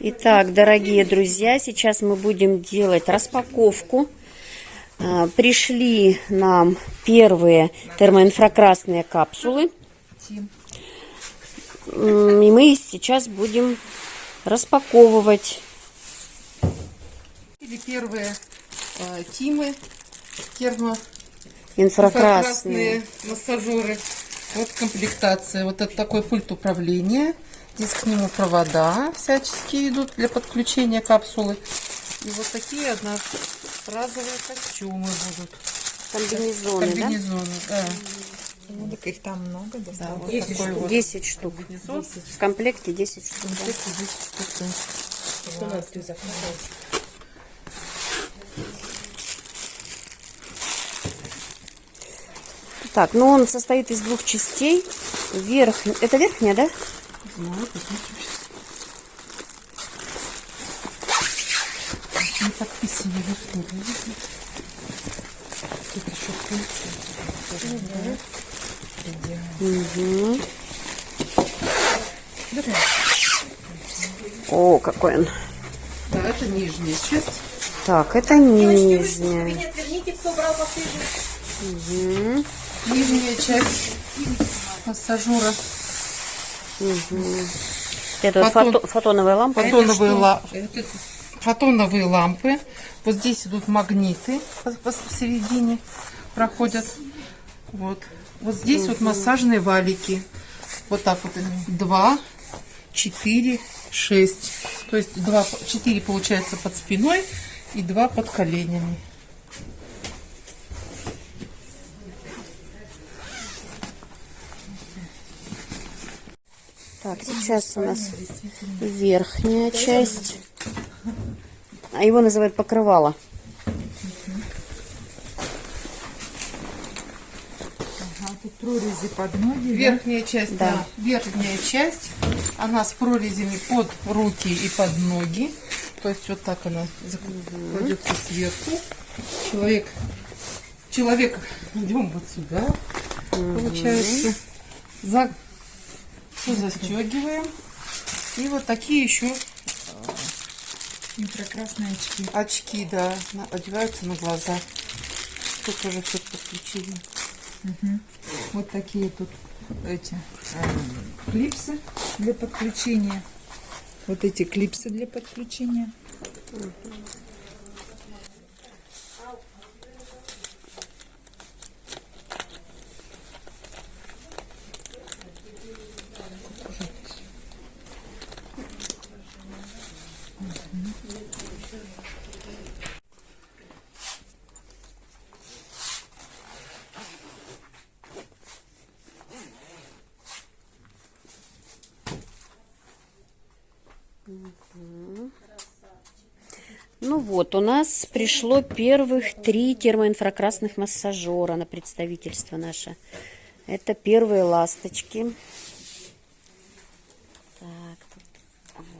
Итак, дорогие друзья, сейчас мы будем делать распаковку. А, Пришли нам первые термоинфракрасные капсулы. И мы сейчас будем распаковывать. Или первые э, Тимы термо Инфракрасные. инфракрасные массажеры. Вот комплектация. Вот это такой пульт управления. Здесь к нему провода всяческие идут для подключения капсулы. И вот такие одноразовые костюмы будут. Комбинезоны, да? Комбинезоны, да. Ну, так их там много Да, досталось. вот 10 такой штук. вот 10 штук. комбинезон. В комплекте 10 штук. да. Комплекте 10 штук, да. Что надо ты заказать? Так, ну он состоит из двух частей. Верх... Это верхняя, да? Знаю, посмотрим сейчас. Не подписано верхний, видите? Тут еще пульт. Угу. О, какой он. Да, это нижняя часть. Так, это нижняя. Мгм. Нижняя часть массажера. Это Фотон- фото- фотоновая лампа. Фотоновые, ла- фотоновые лампы. Вот здесь идут магниты пос- пос- посередине проходят. Вот. Вот здесь вот массажные валики. Вот так вот. Два, четыре, шесть. То есть два, четыре получается под спиной и два под коленями. Так, сейчас у нас верхняя часть. А его называют покрывало. Тут прорези под ноги. да? Верхняя часть, Да. да. Верхняя часть, она с прорезями под руки и под ноги. То есть вот так она зак- кладется сверху. Человек, человек, идем вот сюда, получается. За, все застегиваем. И вот такие еще Инфракрасные очки. очки, да, одеваются на глаза. Тут тоже все подключили. Вот такие тут эти э, клипсы для подключения. Вот эти клипсы для подключения. Ну вот, у нас пришло первых три термоинфракрасных массажера на представительство наше. Это первые ласточки. Так,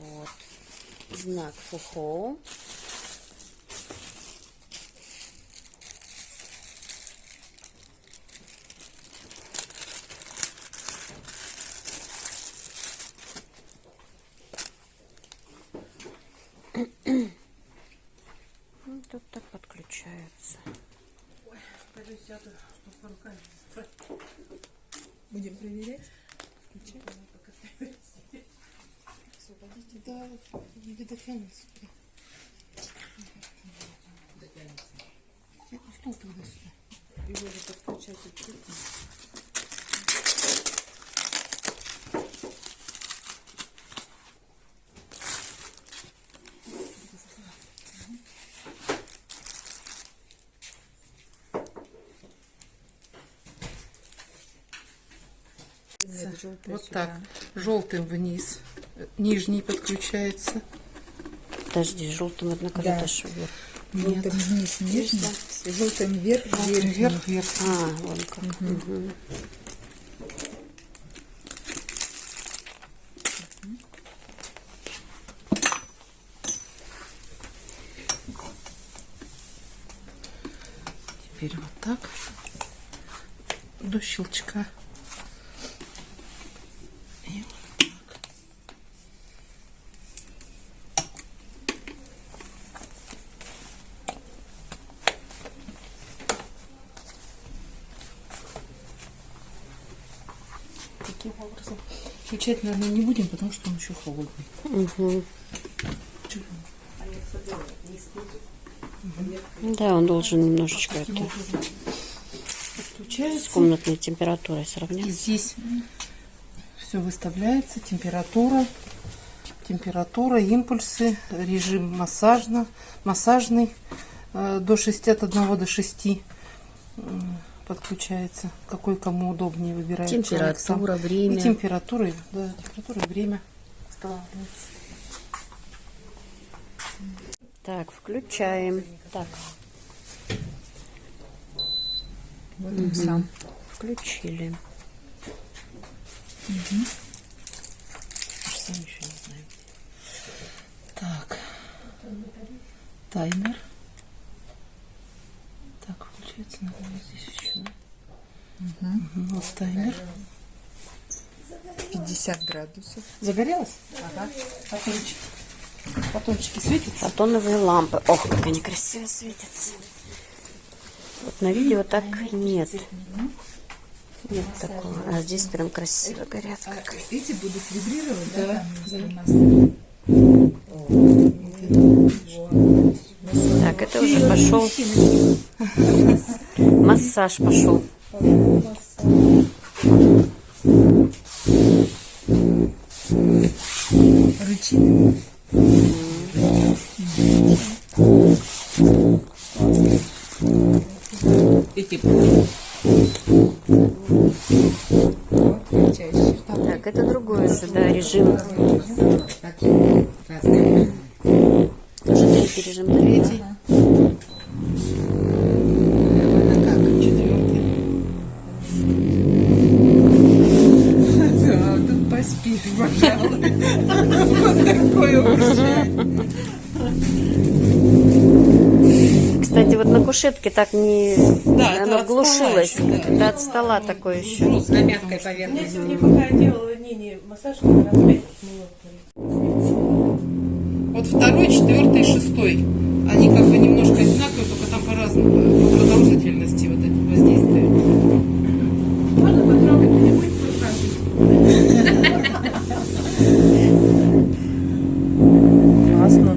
вот знак ФУХО. Ну, Тут так подключаются. Будем проверять. Да, не дотянется. Стул тогда сюда. Его же подключать открыто. Нет, Вот сюда. так. Желтым вниз. Нижний подключается. Подожди, желтым, однако, Да. вверх. Желтым вниз нижний, с желтым вверх, Желтым верхний. вверх, вверх. А, вон как. Мгм. Теперь вот так. До щелчка. Включать, наверное, не будем, потому что он еще холодный. Мгм. Да, он должен немножечко это, с комнатной температурой И сравняться. здесь все выставляется, температура, температура, импульсы, режим массажно, массажный э, до 61 до 6 м, подключается. Какой кому удобнее выбирает сам. Температура, время. И температура, и- да, температура время устанавливается. Так, включаем. Так, Вот он сам. включили. Же сами еще не знаем. Так. Таймер. Так, включается, наверное, здесь еще. Мгм, Вот таймер. 50 градусов. Загорелось? Ага. Батончики. Батончики светятся? Фотоновые лампы. Ох, как они красиво светятся. Вот на видео так нет. Нет такого. А здесь прям красиво горят. Как. Эти будут вибрировать, да? нас? Так, это уже пошел. Массаж пошел. Рычит. Эти Чаще. Так, это другой уже, да, режим. Тоже третий режим. Третий. четвертый. Да, тут поспишь, пожалуй. Вот такое урчание. Кстати, вот на кушетке так не... Да, это оно от глушилось. стола еще, да. Это от стола такое еще. На мягкой Я поверхности. сегодня пока делала не, не массаж, как раз пять минут. Вот второй, четвертый, шестой. Они как бы немножко одинаковые, только там по-разному, по продолжительности вот эти воздействия. Можно потрогать, не будет проходить. Классно.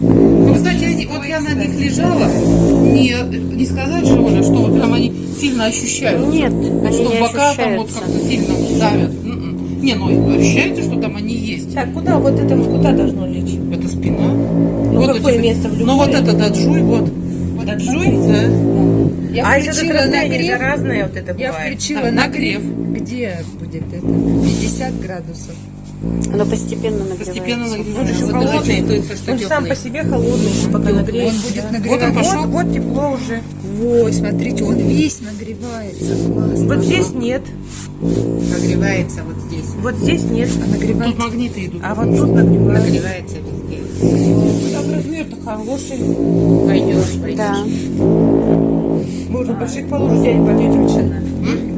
Ну, кстати, они- вот я на них лежала, не, не сказать же, Оля, что вот прям они сильно ощущаются. Нет, Вот они что не бока там вот как-то сильно давят. М-м. Не, ну ощущается, что там они есть. Так, куда вот это вот куда должно лечь? Это спина. Ну, какое место в Ну вот это даджуй, вот. Вот Даджуй? Да. Я а если включила это расстояние нагрев. же разное вот это Я бывает. включила А, нагрев. нагрев. Где будет это? 50 градусов. Оно постепенно Постепенно нагревается. Он же нагревается. холодный, то есть, он сам по себе холодный, пока Он нагреет. будет Вот нагреваться. он пошел. Вот, вот тепло уже. Ой, смотрите, он весь нагревается. Классно. Вот здесь нет, Нагревается вот здесь. вот здесь нет, А Тут нагревается. магниты идут. а вот тут нагревается. Нагревается везде. Там размер-то хороший. Пойдешь, пойдешь. Да. Положить, взять пойдете очень.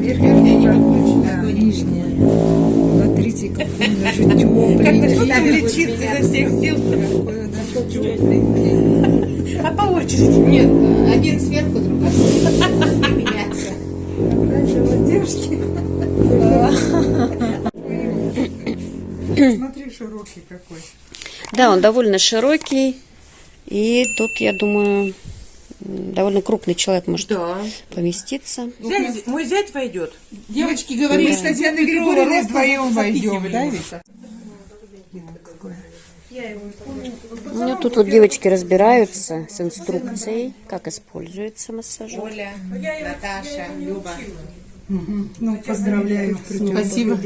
Верхняя не подключена. Нижняя. Смотрите, какой он даже. Как начинаем лечиться изо всех сил. Какой он даже теплый. А по очереди. Нет, один сверху, другой снизу. Не меняться. Вас девушки. Смотри, широкий какой. Да, он довольно широкий. И тут, я думаю, довольно крупный человек может Да. поместиться. Зять- мой зять войдет. Девочки говорили, Мы с Татьяной Григорьевной вдвоем войдем, да, ведь? У меня тут вот девочки разбираются с инструкцией, как используется массажер. Оля, Наташа, Люба. Ну, поздравляю. Спасибо.